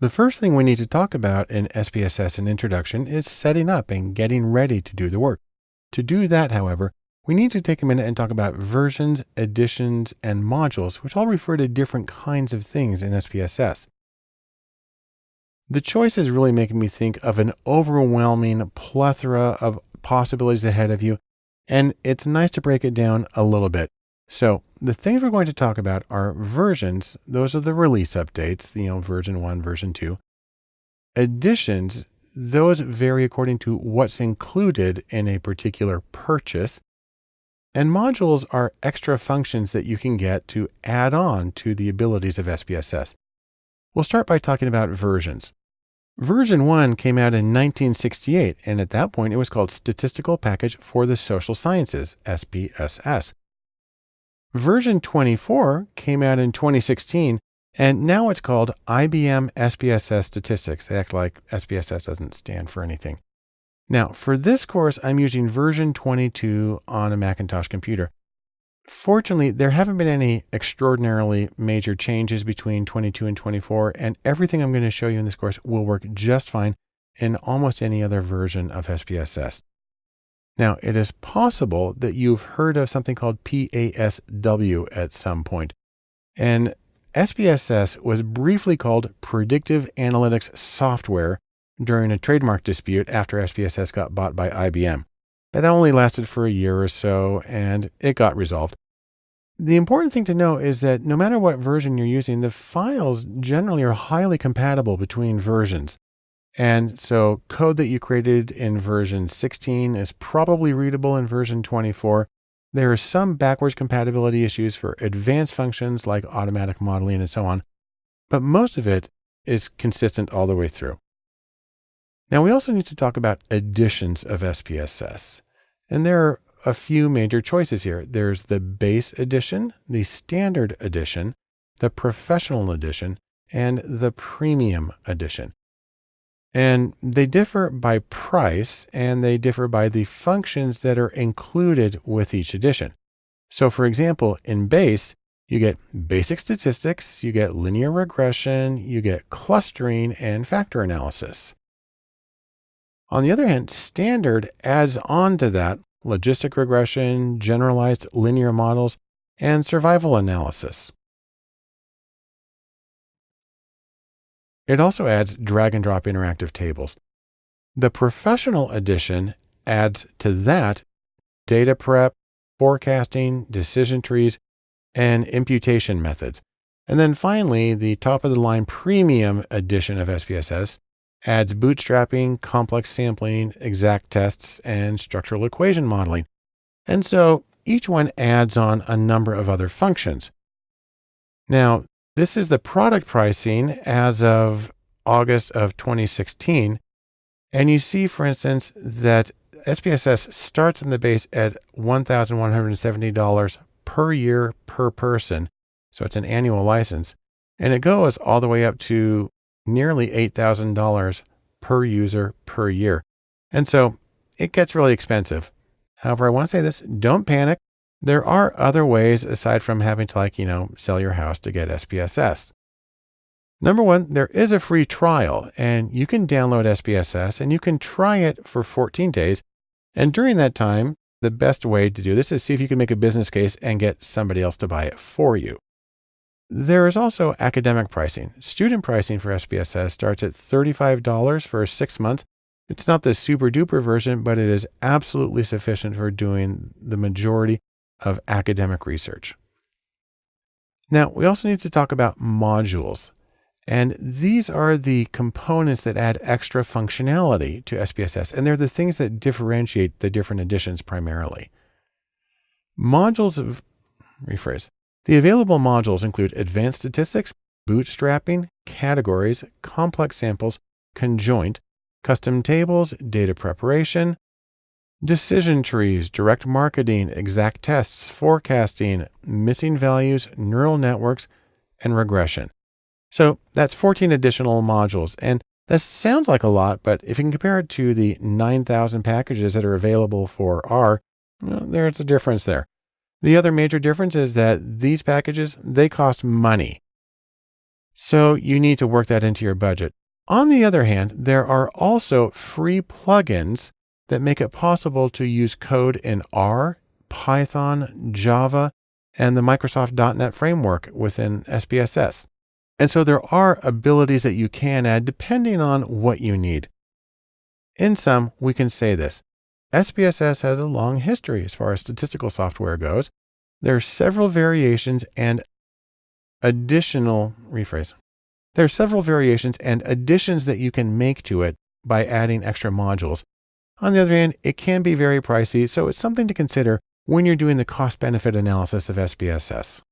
The first thing we need to talk about in SPSS and Introduction is setting up and getting ready to do the work. To do that, however, we need to take a minute and talk about versions, editions, and modules, which all refer to different kinds of things in SPSS. The choice is really making me think of an overwhelming plethora of possibilities ahead of you, and it's nice to break it down a little bit. So the things we're going to talk about are versions. Those are the release updates, you know, version one, version two. Editions, those vary according to what's included in a particular purchase. And modules are extra functions that you can get to add on to the abilities of SPSS. We'll start by talking about versions. Version 1 came out in 1968, and at that point it was called Statistical Package for the Social Sciences, SPSS. Version 24 came out in 2016, and now it's called IBM SPSS Statistics. They act like SPSS doesn't stand for anything. Now, for this course, I'm using version 22 on a Macintosh computer. Fortunately, there haven't been any extraordinarily major changes between 22 and 24, and everything I'm going to show you in this course will work just fine in almost any other version of SPSS. Now, it is possible that you've heard of something called PASW at some point. And SPSS was briefly called Predictive Analytics Software during a trademark dispute after SPSS got bought by IBM. That only lasted for a year or so and it got resolved. The important thing to know is that no matter what version you're using, the files generally are highly compatible between versions. And so code that you created in version 16 is probably readable in version 24. There are some backwards compatibility issues for advanced functions like automatic modeling and so on, but most of it is consistent all the way through. Now we also need to talk about editions of SPSS. And there are a few major choices here. There's the base edition, the standard edition, the professional edition, and the premium edition. And they differ by price and they differ by the functions that are included with each edition. So for example, in base, you get basic statistics, you get linear regression, you get clustering and factor analysis. On the other hand, standard adds on to that logistic regression, generalized linear models, and survival analysis. It also adds drag and drop interactive tables. The professional edition adds to that data prep, forecasting, decision trees, and imputation methods. And then finally, the top of the line premium edition of SPSS adds bootstrapping, complex sampling, exact tests, and structural equation modeling. And so each one adds on a number of other functions. Now, this is the product pricing as of August of 2016. And you see, for instance, that SPSS starts in the base at $1,170 per year per person. So it's an annual license. And it goes all the way up to nearly $8,000 per user per year. And so it gets really expensive. However, I want to say this, don't panic. There are other ways aside from having to like, you know, sell your house to get SPSS. Number one, there is a free trial and you can download SPSS and you can try it for 14 days. And during that time, the best way to do this is see if you can make a business case and get somebody else to buy it for you. There is also academic pricing. Student pricing for SPSS starts at $35 for six months it's not the super duper version, but it is absolutely sufficient for doing the majority of academic research. Now, we also need to talk about modules. And these are the components that add extra functionality to SPSS. And they're the things that differentiate the different editions primarily. Modules of, rephrase, the available modules include advanced statistics, bootstrapping, categories, complex samples, conjoint, custom tables, data preparation, decision trees, direct marketing, exact tests, forecasting, missing values, neural networks, and regression. So that's 14 additional modules. And that sounds like a lot, but if you can compare it to the 9,000 packages that are available for R, well, there's a difference there. The other major difference is that these packages, they cost money. So you need to work that into your budget. On the other hand, there are also free plugins that make it possible to use code in R, Python, Java, and the Microsoft .NET framework within SPSS. And so there are abilities that you can add depending on what you need. In sum, we can say this. SPSS has a long history as far as statistical software goes. There are several variations and additional rephrase. There are several variations and additions that you can make to it by adding extra modules. On the other hand, it can be very pricey, so it's something to consider when you're doing the cost benefit analysis of SPSS.